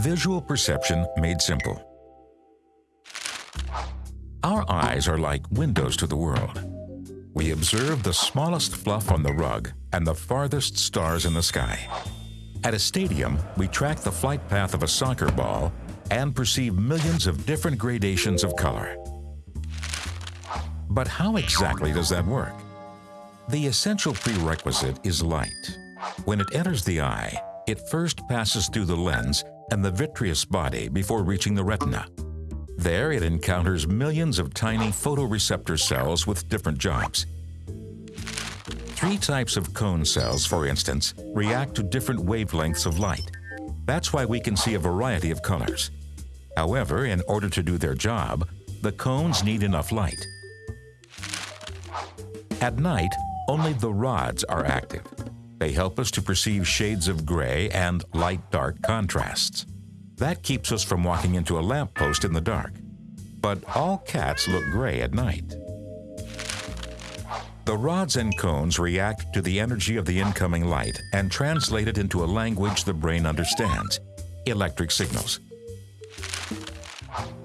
Visual perception made simple. Our eyes are like windows to the world. We observe the smallest fluff on the rug and the farthest stars in the sky. At a stadium, we track the flight path of a soccer ball and perceive millions of different gradations of color. But how exactly does that work? The essential prerequisite is light. When it enters the eye, it first passes through the lens and the vitreous body before reaching the retina. There, it encounters millions of tiny photoreceptor cells with different jobs. Three types of cone cells, for instance, react to different wavelengths of light. That's why we can see a variety of colors. However, in order to do their job, the cones need enough light. At night, only the rods are active. They help us to perceive shades of gray and light-dark contrasts. That keeps us from walking into a lamppost in the dark. But all cats look gray at night. The rods and cones react to the energy of the incoming light and translate it into a language the brain understands, electric signals.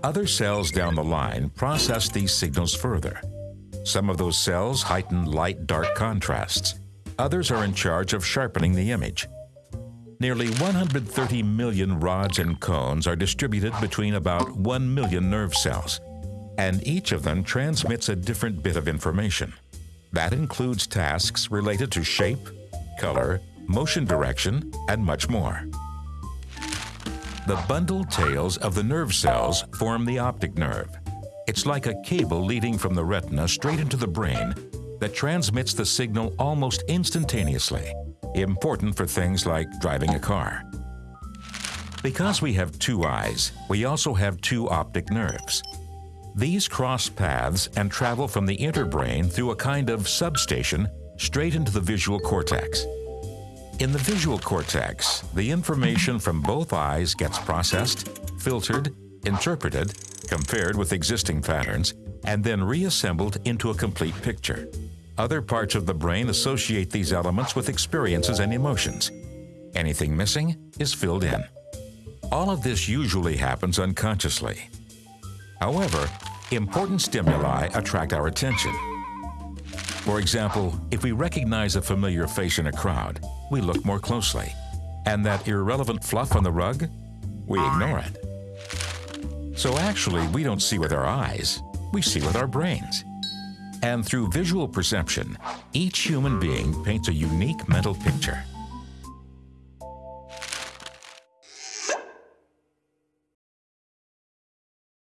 Other cells down the line process these signals further. Some of those cells heighten light-dark contrasts. Others are in charge of sharpening the image. Nearly 130 million rods and cones are distributed between about 1 million nerve cells, and each of them transmits a different bit of information. That includes tasks related to shape, color, motion direction, and much more. The bundled tails of the nerve cells form the optic nerve. It's like a cable leading from the retina straight into the brain that transmits the signal almost instantaneously, important for things like driving a car. Because we have two eyes, we also have two optic nerves. These cross paths and travel from the interbrain through a kind of substation straight into the visual cortex. In the visual cortex, the information from both eyes gets processed, filtered, interpreted, compared with existing patterns, and then reassembled into a complete picture. Other parts of the brain associate these elements with experiences and emotions. Anything missing is filled in. All of this usually happens unconsciously. However, important stimuli attract our attention. For example, if we recognize a familiar face in a crowd, we look more closely. And that irrelevant fluff on the rug, we ignore it. So actually, we don't see with our eyes, we see with our brains. And through visual perception, each human being paints a unique mental picture.